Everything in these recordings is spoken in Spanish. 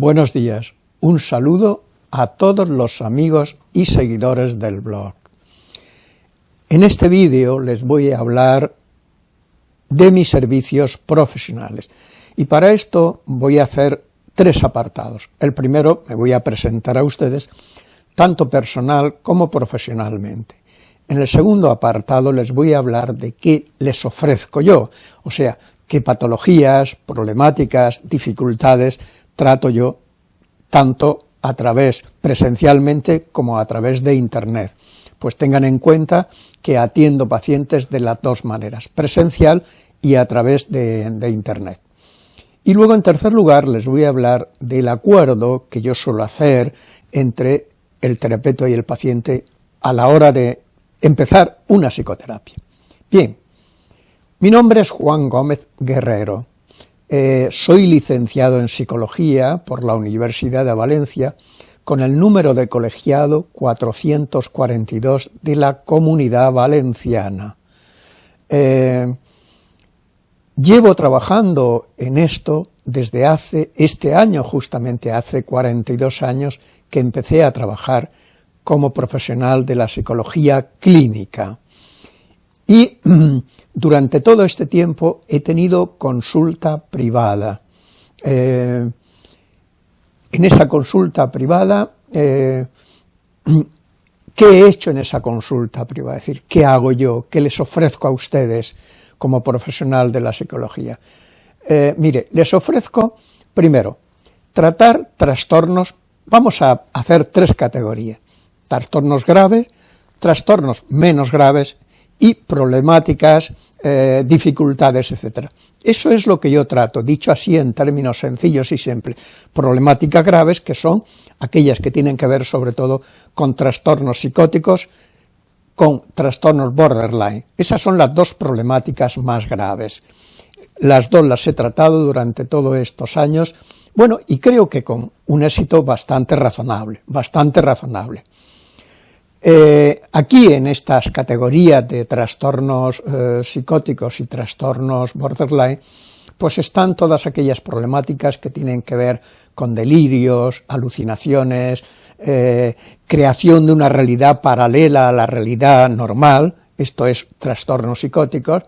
Buenos días, un saludo a todos los amigos y seguidores del blog. En este vídeo les voy a hablar de mis servicios profesionales y para esto voy a hacer tres apartados. El primero me voy a presentar a ustedes tanto personal como profesionalmente. En el segundo apartado les voy a hablar de qué les ofrezco yo, o sea, qué patologías, problemáticas, dificultades trato yo tanto a través presencialmente como a través de internet. Pues tengan en cuenta que atiendo pacientes de las dos maneras, presencial y a través de, de internet. Y luego, en tercer lugar, les voy a hablar del acuerdo que yo suelo hacer entre el terapeuta y el paciente a la hora de empezar una psicoterapia. Bien, mi nombre es Juan Gómez Guerrero, eh, soy licenciado en Psicología por la Universidad de Valencia con el número de colegiado 442 de la Comunidad Valenciana. Eh, llevo trabajando en esto desde hace, este año justamente hace 42 años que empecé a trabajar como profesional de la psicología clínica. Y durante todo este tiempo he tenido consulta privada. Eh, en esa consulta privada, eh, ¿qué he hecho en esa consulta privada? Es decir, ¿qué hago yo? ¿Qué les ofrezco a ustedes como profesional de la psicología? Eh, mire, les ofrezco, primero, tratar trastornos, vamos a hacer tres categorías, trastornos graves, trastornos menos graves y problemáticas, eh, dificultades, etc. Eso es lo que yo trato, dicho así en términos sencillos y simples. Problemáticas graves que son aquellas que tienen que ver sobre todo con trastornos psicóticos, con trastornos borderline. Esas son las dos problemáticas más graves. Las dos las he tratado durante todos estos años, bueno, y creo que con un éxito bastante razonable, bastante razonable. Eh, aquí en estas categorías de trastornos eh, psicóticos y trastornos borderline, pues están todas aquellas problemáticas que tienen que ver con delirios, alucinaciones, eh, creación de una realidad paralela a la realidad normal, esto es trastornos psicóticos,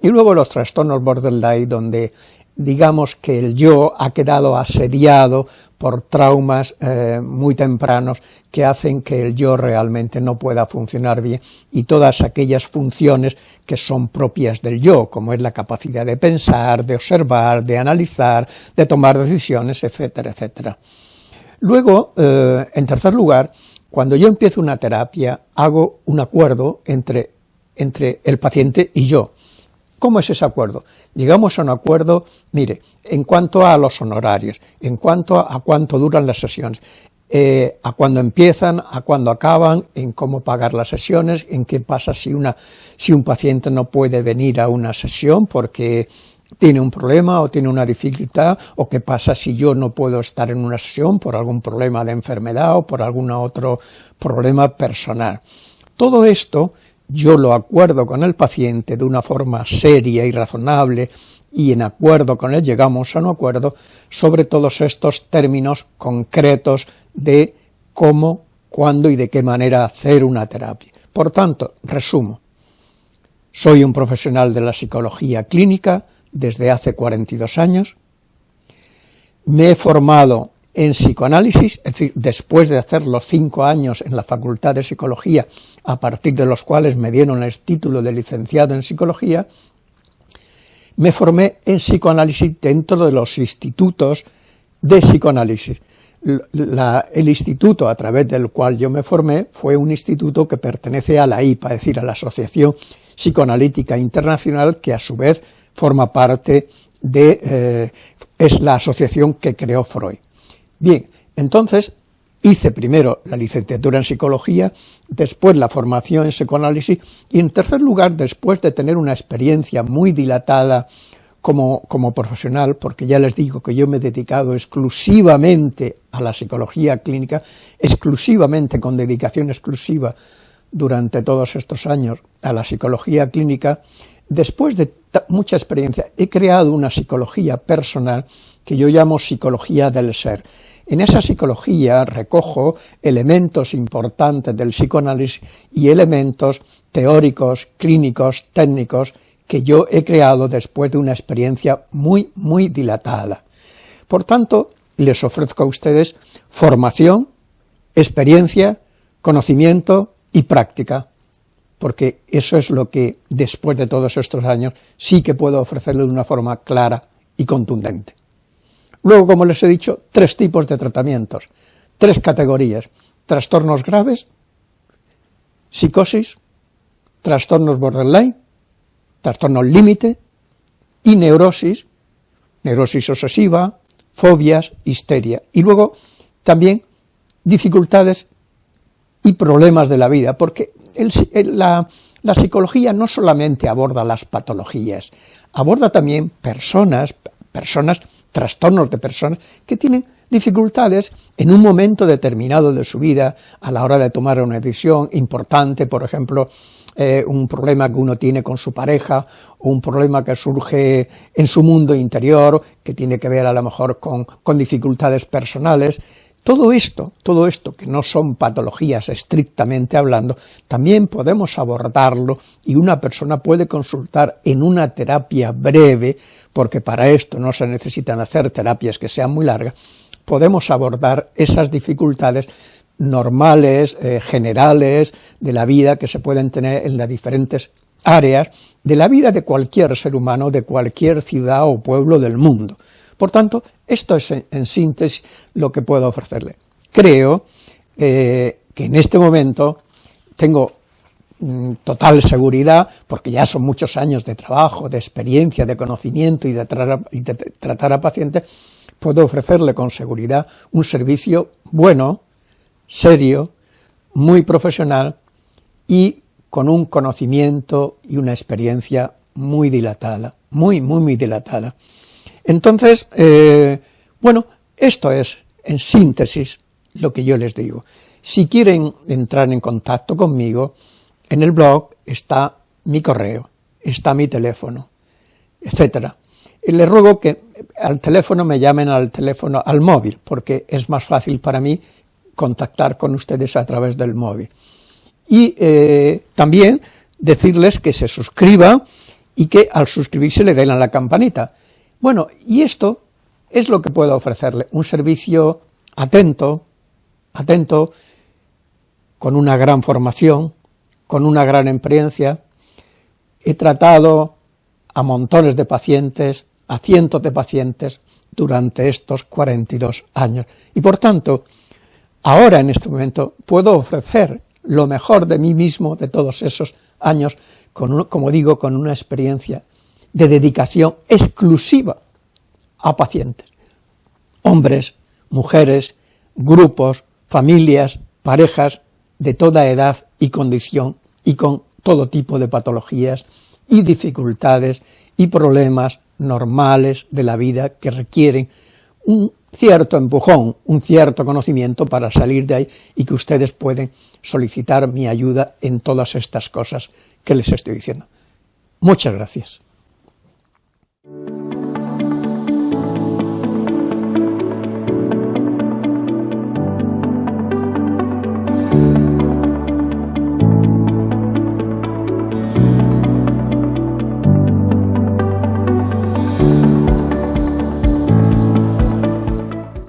y luego los trastornos borderline, donde digamos que el yo ha quedado asediado por traumas eh, muy tempranos que hacen que el yo realmente no pueda funcionar bien y todas aquellas funciones que son propias del yo, como es la capacidad de pensar, de observar, de analizar, de tomar decisiones, etcétera, etcétera. Luego, eh, en tercer lugar, cuando yo empiezo una terapia, hago un acuerdo entre, entre el paciente y yo, ¿Cómo es ese acuerdo? Llegamos a un acuerdo, mire, en cuanto a los honorarios, en cuanto a, cuánto duran las sesiones, eh, a cuándo empiezan, a cuándo acaban, en cómo pagar las sesiones, en qué pasa si, una, si un paciente no puede venir a una sesión porque tiene un problema o tiene una dificultad, o qué pasa si yo no puedo estar en una sesión por algún problema de enfermedad o por algún otro problema personal. Todo esto yo lo acuerdo con el paciente de una forma seria y razonable y en acuerdo con él llegamos a un acuerdo sobre todos estos términos concretos de cómo, cuándo y de qué manera hacer una terapia. Por tanto, resumo, soy un profesional de la psicología clínica desde hace 42 años, me he formado en psicoanálisis, es decir, después de hacer los cinco años en la Facultad de Psicología, a partir de los cuales me dieron el título de licenciado en Psicología, me formé en psicoanálisis dentro de los institutos de psicoanálisis. el instituto a través del cual yo me formé fue un instituto que pertenece a la IPA, es decir, a la Asociación Psicoanalítica Internacional, que a su vez forma parte de, eh, es la asociación que creó Freud. Bien, entonces hice primero la licenciatura en psicología, después la formación en psicoanálisis y en tercer lugar, después de tener una experiencia muy dilatada como, como, profesional, porque ya les digo que yo me he dedicado exclusivamente a la psicología clínica, exclusivamente con dedicación exclusiva durante todos estos años a la psicología clínica, después de mucha experiencia he creado una psicología personal que yo llamo psicología del ser, En esa psicología recojo elementos importantes del psicoanálisis y elementos teóricos, clínicos, técnicos, que yo he creado después de una experiencia muy, muy dilatada. Por tanto, les ofrezco a ustedes formación, experiencia, conocimiento y práctica, porque eso es lo que, después de todos estos años, sí que puedo ofrecerle de una forma clara y contundente. Luego, como les he dicho, tres tipos de tratamientos, tres categorías, trastornos graves, psicosis, trastornos borderline, trastornos límite y neurosis, neurosis obsesiva, fobias, histeria. Y luego también dificultades y problemas de la vida, porque la, la psicología no solamente aborda las patologías, aborda también personas, personas, trastornos de personas que tienen dificultades en un momento determinado de su vida, a la hora de tomar una decisión importante, por ejemplo, eh, un problema que uno tiene con su pareja, o un problema que surge en su mundo interior, que tiene que ver a lo mejor con, con dificultades personales, todo esto, todo esto que no son patologías estrictamente hablando, también podemos abordarlo y una persona puede consultar en una terapia breve, porque para esto no se necesitan hacer terapias que sean muy largas, podemos abordar esas dificultades normales, eh, generales, de la vida que se pueden tener en las diferentes áreas de la vida de cualquier ser humano, de cualquier ciudad o pueblo del mundo. Por tanto, esto es en, síntesis lo que puedo ofrecerle. Creo eh, que en este momento tengo mm, total seguridad, porque ya son muchos años de trabajo, de experiencia, de conocimiento y de, y de tratar a pacientes, puedo ofrecerle con seguridad un servicio bueno, serio, muy profesional y con un conocimiento y una experiencia muy dilatada, muy, muy, muy dilatada. Entonces, eh, bueno, esto es, en síntesis, lo que yo les digo. Si quieren entrar en contacto conmigo, en el blog está mi correo, está mi teléfono, etcétera. Y les ruego que al teléfono me llamen al teléfono, al móvil, porque es más fácil para mí contactar con ustedes a través del móvil. Y eh, también decirles que se suscriban y que al suscribirse le den a la campanita. Bueno, y esto es lo que puedo ofrecerle, un servicio atento, atento, con una gran formación, con una gran experiencia. He tratado a montones de pacientes, a cientos de pacientes, durante estos 42 años. Y por tanto, ahora en este momento puedo ofrecer lo mejor de mí mismo de todos esos años, con como digo, con una experiencia de dedicación exclusiva a pacientes, hombres, mujeres, grupos, familias, parejas de toda edad y condición y con todo tipo de patologías y dificultades y problemas normales de la vida que requieren un cierto empujón, un cierto conocimiento para salir de ahí y que ustedes pueden solicitar mi ayuda en todas estas cosas que les estoy diciendo. Muchas gracias. Thank you.